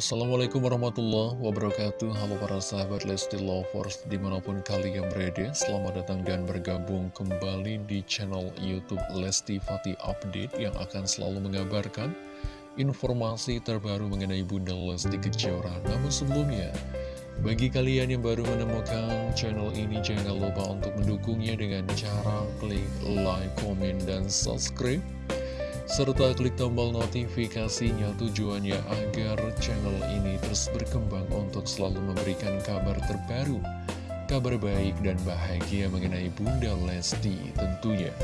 Assalamualaikum warahmatullahi wabarakatuh. Halo para sahabat Lesti Lovers Di mana pun kalian berada Selamat datang dan bergabung kembali di channel Youtube Lesti Fatih Update Yang akan selalu mengabarkan Informasi terbaru mengenai Bunda Lesti Kejora. Namun sebelumnya Bagi kalian yang baru menemukan channel ini Jangan lupa untuk mendukungnya dengan cara klik like, komen, dan subscribe serta klik tombol notifikasinya tujuannya agar channel ini terus berkembang untuk selalu memberikan kabar terbaru, kabar baik dan bahagia mengenai Bunda Lesti tentunya.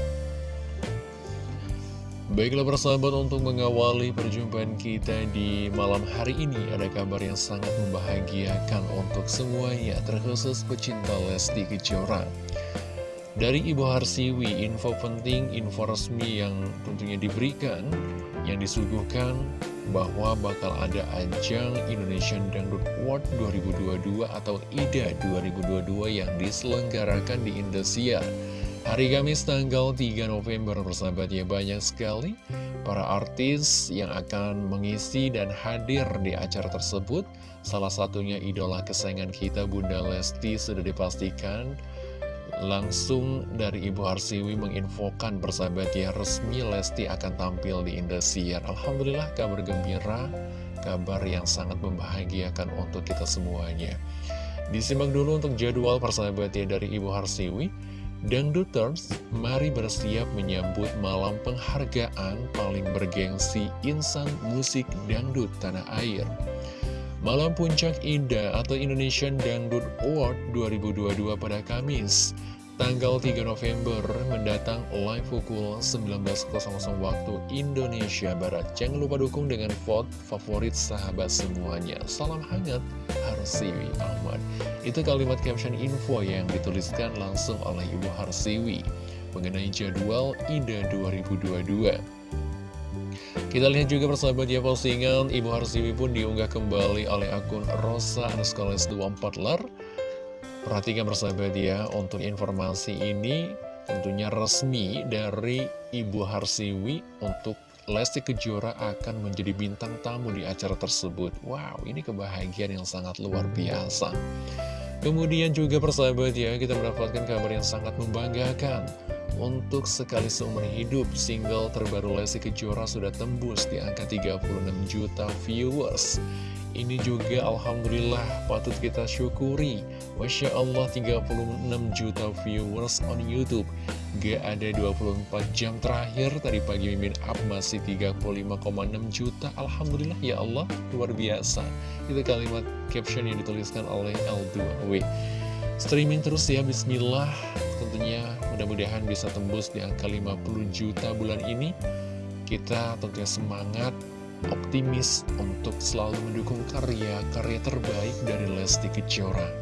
Baiklah persahabat untuk mengawali perjumpaan kita di malam hari ini ada kabar yang sangat membahagiakan untuk semuanya terkhusus pecinta Lesti Kejora. Dari Ibu Harsiwi, info penting, info resmi yang tentunya diberikan, yang disuguhkan bahwa bakal ada ajang Indonesian Dangdut Award 2022 atau IDA 2022 yang diselenggarakan di Indosiar. Hari Kamis tanggal 3 November persahabat ya banyak sekali para artis yang akan mengisi dan hadir di acara tersebut. Salah satunya idola kesayangan kita Bunda Lesti sudah dipastikan Langsung dari Ibu Harsiwi menginfokan bersahabat ya resmi Lesti akan tampil di Indosiar. Alhamdulillah kabar gembira, kabar yang sangat membahagiakan untuk kita semuanya. Disimak dulu untuk jadwal persahabat ya dari Ibu Harsiwi. Dangduters, mari bersiap menyambut malam penghargaan paling bergengsi insan musik dangdut tanah air. Malam Puncak Indah atau Indonesian Dangdut Award 2022 pada Kamis tanggal 3 November mendatang live pukul 19.00 waktu Indonesia Barat. Jangan lupa dukung dengan vote favorit sahabat semuanya. Salam hangat, Harsiwi Ahmad. Itu kalimat caption info yang dituliskan langsung oleh Ibu Harsiwi mengenai jadwal IDA 2022. Kita lihat juga persahabat ya postingan Ibu Harsiwi pun diunggah kembali oleh akun Rosa Anuskoles 24 ler. Perhatikan persahabat ya untuk informasi ini tentunya resmi dari Ibu Harsiwi untuk Lesti Kejora akan menjadi bintang tamu di acara tersebut. Wow ini kebahagiaan yang sangat luar biasa. Kemudian juga persahabat ya kita mendapatkan kabar yang sangat membanggakan untuk sekali seumur hidup, single terbaru Lesti Kejora sudah tembus di angka 36 juta viewers. Ini juga Alhamdulillah patut kita syukuri. Masya Allah 36 juta viewers on Youtube. Gak ada 24 jam terakhir, tadi pagi Mimin Up masih 35,6 juta. Alhamdulillah ya Allah, luar biasa. Itu kalimat caption yang dituliskan oleh L2W. Streaming terus ya, bismillah. Tentunya mudah-mudahan bisa tembus di angka 50 juta bulan ini. Kita tentunya semangat, optimis untuk selalu mendukung karya-karya terbaik dari Lesti Kejora.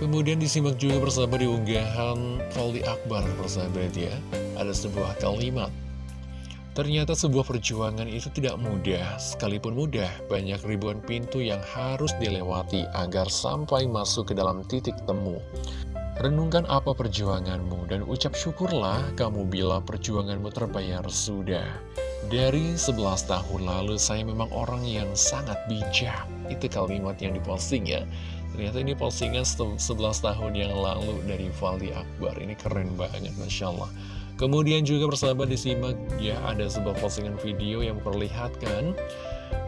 Kemudian disimak juga bersama di unggahan Fali Akbar persahabat ya. Ada sebuah kalimat Ternyata sebuah perjuangan itu tidak mudah, sekalipun mudah, banyak ribuan pintu yang harus dilewati agar sampai masuk ke dalam titik temu. Renungkan apa perjuanganmu dan ucap syukurlah kamu bila perjuanganmu terbayar sudah. Dari 11 tahun lalu saya memang orang yang sangat bijak. Itu kalimat yang diposting ya. Ternyata ini postingan 11 tahun yang lalu dari Fali Akbar. Ini keren banget, Masya Allah. Kemudian juga persahabat disimak ya ada sebuah postingan video yang memperlihatkan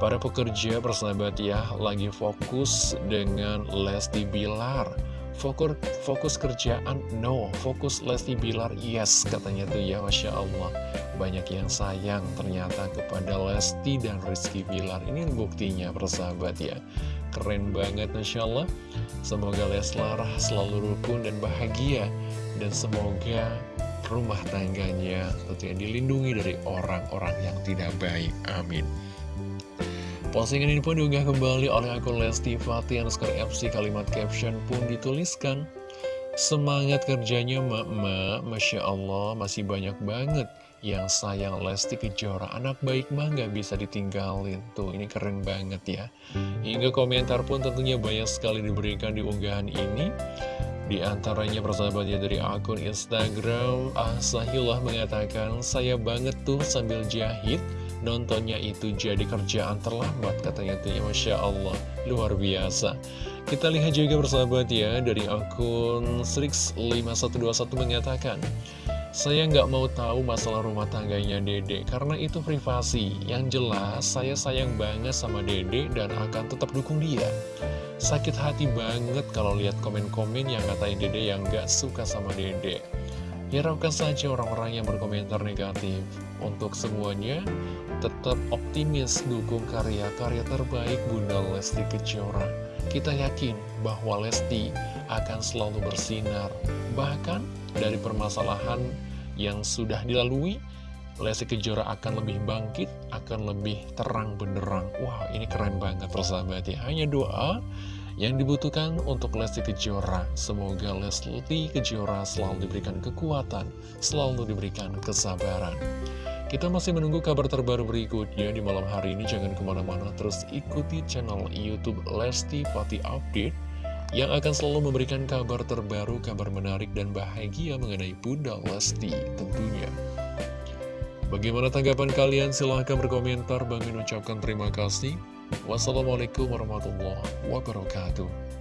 para pekerja persahabat ya lagi fokus dengan Lesti Bilar. Fokus, fokus kerjaan no, fokus Lesti Bilar yes katanya tuh ya Masya Allah. Banyak yang sayang ternyata kepada Lesti dan Rizky Bilar. Ini buktinya persahabat ya. Keren banget Masya Allah. Semoga Leslar selalu rukun dan bahagia. Dan semoga rumah tangganya tentunya dilindungi dari orang-orang yang tidak baik. Amin. Postingan ini pun diunggah kembali oleh akun Lesti Fatih underscore FC kalimat caption pun dituliskan. Semangat kerjanya mak-mak, Masya Allah masih banyak banget yang sayang Lesti Kejora. Anak baik mah gak bisa ditinggalin. Tuh ini keren banget ya. Hingga komentar pun tentunya banyak sekali diberikan di unggahan ini. Di antaranya persahabatnya dari akun Instagram Ahsahillah mengatakan Saya banget tuh sambil jahit nontonnya itu jadi kerjaan terlambat katanya tuh ya Masya Allah luar biasa kita lihat juga bersahabat ya dari akun Strix5121 mengatakan saya nggak mau tahu masalah rumah tangganya Dede karena itu privasi. Yang jelas saya sayang banget sama Dede dan akan tetap dukung dia. Sakit hati banget kalau lihat komen-komen yang ngatain Dede yang nggak suka sama Dede. Hiraukan saja orang-orang yang berkomentar negatif. Untuk semuanya, tetap optimis dukung karya-karya terbaik Bunda Lesti Kejora. Kita yakin bahwa Lesti akan selalu bersinar. Bahkan dari permasalahan yang sudah dilalui, Lesti Kejora akan lebih bangkit, akan lebih terang benderang. Wah, ini keren banget persahabat ya. Hanya doa yang dibutuhkan untuk Lesti Kejora. Semoga Lesti Kejora selalu diberikan kekuatan, selalu diberikan kesabaran. Kita masih menunggu kabar terbaru berikutnya di malam hari ini. Jangan ke mana-mana, terus ikuti channel Youtube Lesti Pati Update yang akan selalu memberikan kabar terbaru, kabar menarik dan bahagia mengenai Bunda Lesti tentunya. Bagaimana tanggapan kalian? Silahkan berkomentar. Bang ucapkan terima kasih. Wassalamualaikum warahmatullahi wabarakatuh.